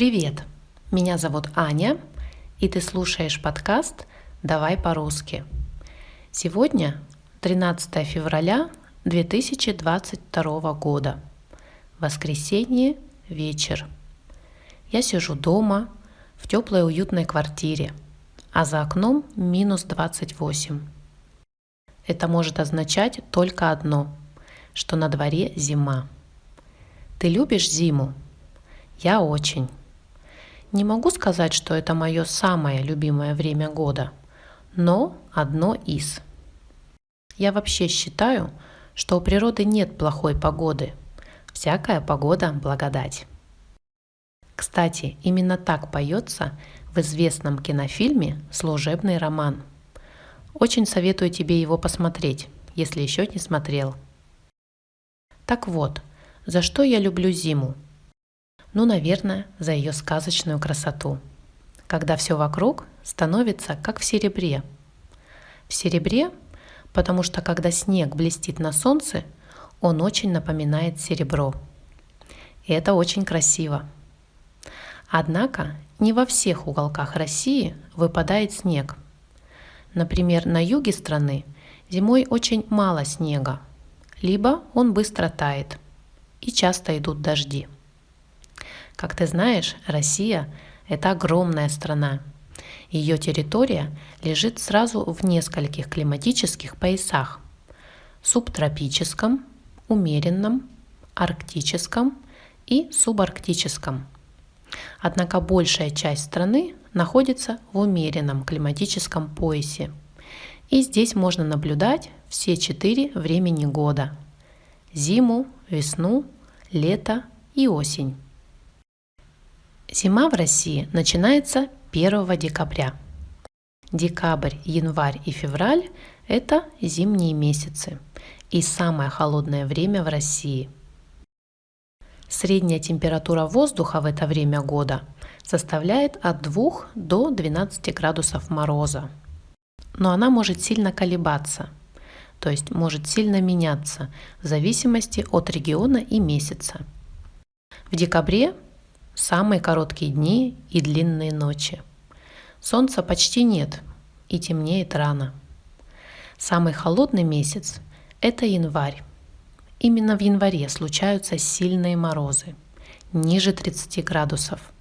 Привет! Меня зовут Аня, и ты слушаешь подкаст «Давай по-русски». Сегодня 13 февраля 2022 года. Воскресенье, вечер. Я сижу дома в теплой уютной квартире, а за окном минус 28. Это может означать только одно, что на дворе зима. Ты любишь зиму? Я очень. Не могу сказать, что это мое самое любимое время года, но одно из. Я вообще считаю, что у природы нет плохой погоды. Всякая погода – благодать. Кстати, именно так поется в известном кинофильме «Служебный роман». Очень советую тебе его посмотреть, если еще не смотрел. Так вот, за что я люблю зиму – ну, наверное, за ее сказочную красоту. Когда все вокруг становится как в серебре. В серебре, потому что когда снег блестит на солнце, он очень напоминает серебро. И это очень красиво. Однако не во всех уголках России выпадает снег. Например, на юге страны зимой очень мало снега, либо он быстро тает и часто идут дожди. Как ты знаешь, Россия – это огромная страна. Ее территория лежит сразу в нескольких климатических поясах – субтропическом, умеренном, арктическом и субарктическом. Однако большая часть страны находится в умеренном климатическом поясе. И здесь можно наблюдать все четыре времени года – зиму, весну, лето и осень. Зима в России начинается 1 декабря. Декабрь, январь и февраль – это зимние месяцы и самое холодное время в России. Средняя температура воздуха в это время года составляет от 2 до 12 градусов мороза. Но она может сильно колебаться, то есть может сильно меняться в зависимости от региона и месяца. В декабре самые короткие дни и длинные ночи. Солнца почти нет и темнеет рано. Самый холодный месяц – это январь. Именно в январе случаются сильные морозы, ниже 30 градусов.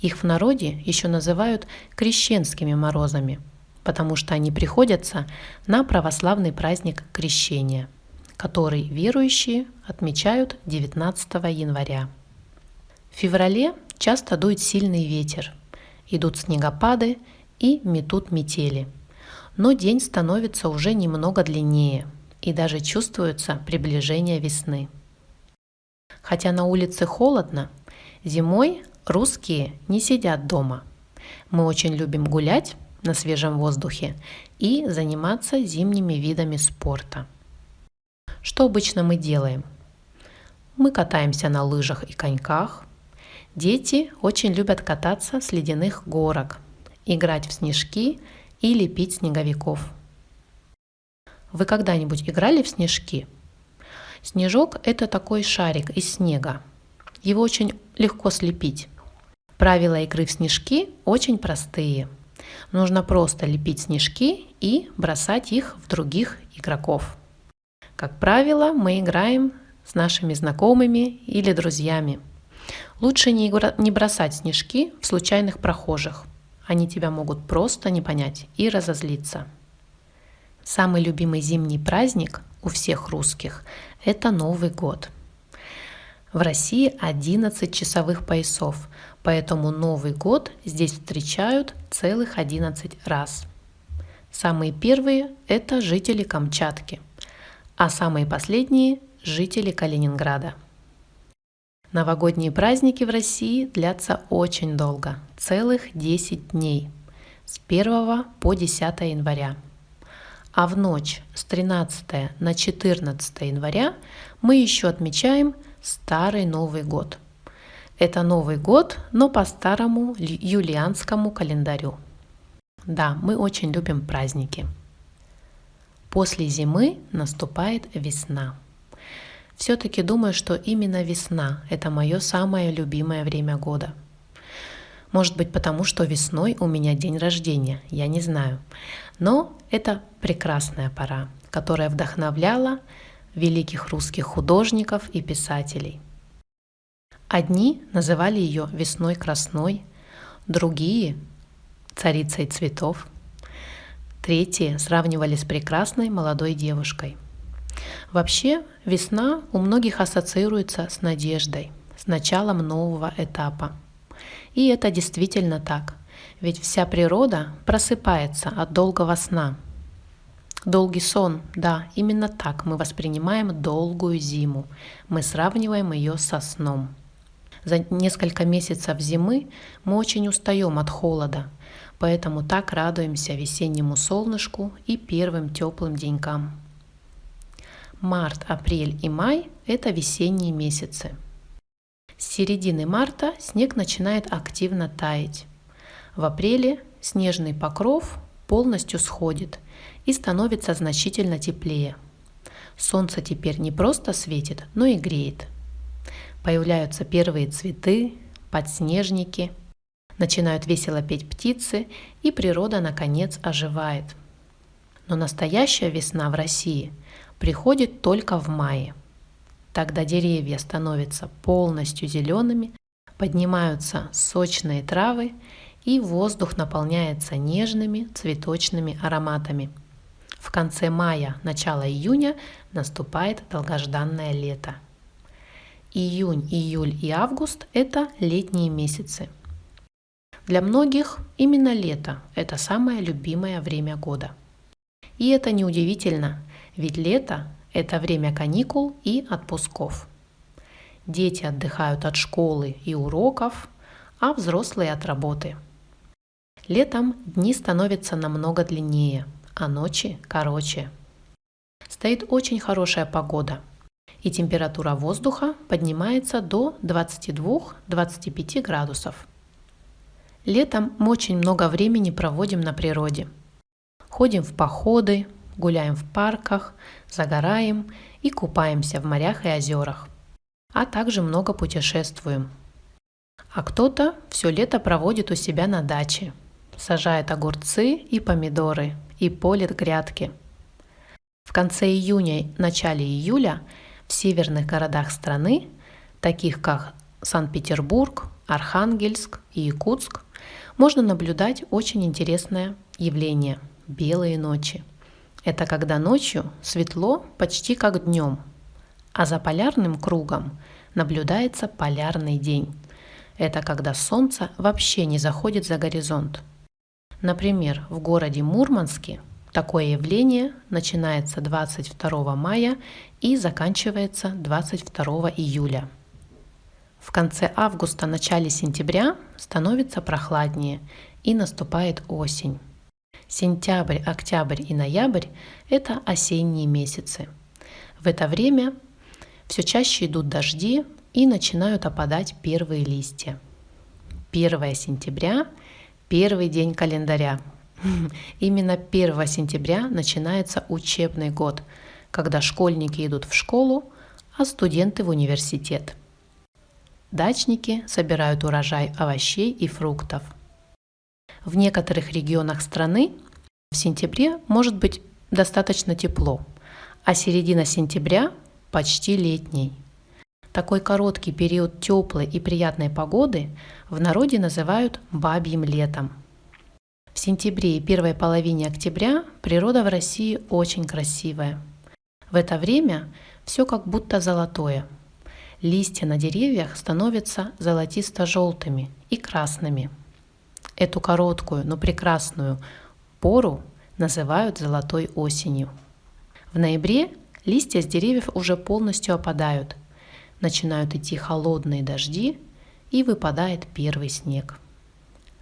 Их в народе еще называют крещенскими морозами, потому что они приходятся на православный праздник Крещения, который верующие отмечают 19 января. В феврале часто дует сильный ветер, идут снегопады и метут метели. Но день становится уже немного длиннее, и даже чувствуется приближение весны. Хотя на улице холодно, зимой русские не сидят дома. Мы очень любим гулять на свежем воздухе и заниматься зимними видами спорта. Что обычно мы делаем? Мы катаемся на лыжах и коньках – Дети очень любят кататься с ледяных горок, играть в снежки и лепить снеговиков. Вы когда-нибудь играли в снежки? Снежок – это такой шарик из снега. Его очень легко слепить. Правила игры в снежки очень простые. Нужно просто лепить снежки и бросать их в других игроков. Как правило, мы играем с нашими знакомыми или друзьями – Лучше не, бросать снежки в случайных прохожих. Они тебя могут просто не понять и разозлиться. Самый любимый зимний праздник у всех русских – это Новый год. В России 11 часовых поясов, поэтому Новый год здесь встречают целых 11 раз. Самые первые – это жители Камчатки, а самые последние – жители Калининграда – Новогодние праздники в России длятся очень долго, целых 10 дней, с 1 по 10 января. А в ночь с 13 на 14 января мы еще отмечаем Старый Новый год. Это Новый год, но по старому юлианскому календарю. Да, мы очень любим праздники. После зимы наступает весна. Все-таки думаю, что именно весна – это мое самое любимое время года. Может быть, потому что весной у меня день рождения, я не знаю. Но это прекрасная пора, которая вдохновляла великих русских художников и писателей. Одни называли ее весной красной, другие – царицей цветов, третьи сравнивали с прекрасной молодой девушкой. Вообще, весна у многих ассоциируется с надеждой, с началом нового этапа – и это действительно так, ведь вся природа просыпается от долгого сна. Долгий сон, да, именно так мы воспринимаем долгую зиму. Мы сравниваем ее со сном. За несколько месяцев зимы мы очень устаем от холода, поэтому так радуемся весеннему солнышку и первым теплым денькам. Март, апрель и май – это весенние месяцы – с середины марта снег начинает активно таять. В апреле снежный покров полностью сходит и становится значительно теплее. Солнце теперь не просто светит, но и греет. Появляются первые цветы, подснежники, начинают весело петь птицы, и природа наконец оживает. Но настоящая весна в России приходит только в мае – Тогда деревья становятся полностью зелеными, поднимаются сочные травы, и воздух наполняется нежными цветочными ароматами. В конце мая, начало июня наступает долгожданное лето. Июнь, июль и август – это летние месяцы. Для многих именно лето – это самое любимое время года. И это неудивительно, ведь лето это время каникул и отпусков. Дети отдыхают от школы и уроков, а взрослые от работы. Летом дни становятся намного длиннее, а ночи короче. Стоит очень хорошая погода, и температура воздуха поднимается до 22-25 градусов. Летом мы очень много времени проводим на природе. Ходим в походы, гуляем в парках, загораем и купаемся в морях и озерах, а также много путешествуем. А кто-то все лето проводит у себя на даче, сажает огурцы и помидоры и полит грядки. В конце июня, начале июля в северных городах страны, таких как Санкт-Петербург, Архангельск и Якутск, можно наблюдать очень интересное явление – белые ночи – это когда ночью светло почти как днем, а за полярным кругом наблюдается полярный день. Это когда солнце вообще не заходит за горизонт. Например, в городе Мурманске такое явление начинается 22 мая и заканчивается 22 июля. В конце августа, начале сентября становится прохладнее и наступает осень. Сентябрь, октябрь и ноябрь – это осенние месяцы. В это время все чаще идут дожди и начинают опадать первые листья. 1 сентября – первый день календаря. Именно 1 сентября начинается учебный год, когда школьники идут в школу, а студенты в университет. Дачники собирают урожай овощей и фруктов – в некоторых регионах страны в сентябре может быть достаточно тепло, а середина сентября почти летний. Такой короткий период теплой и приятной погоды в народе называют бабьим летом. В сентябре и первой половине октября природа в России очень красивая. В это время все как будто золотое. Листья на деревьях становятся золотисто-желтыми и красными – Эту короткую, но прекрасную пору называют золотой осенью. В ноябре листья с деревьев уже полностью опадают, начинают идти холодные дожди и выпадает первый снег.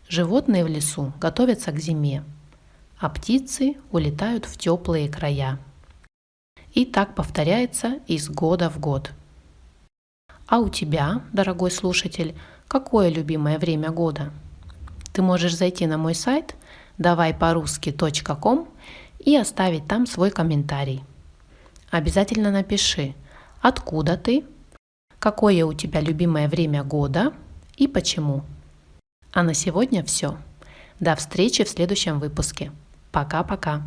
Животные в лесу готовятся к зиме, а птицы улетают в теплые края. И так повторяется из года в год. А у тебя, дорогой слушатель, какое любимое время года? Ты можешь зайти на мой сайт давайпорусски.ком и оставить там свой комментарий. Обязательно напиши, откуда ты, какое у тебя любимое время года и почему. А на сегодня все. До встречи в следующем выпуске. Пока-пока.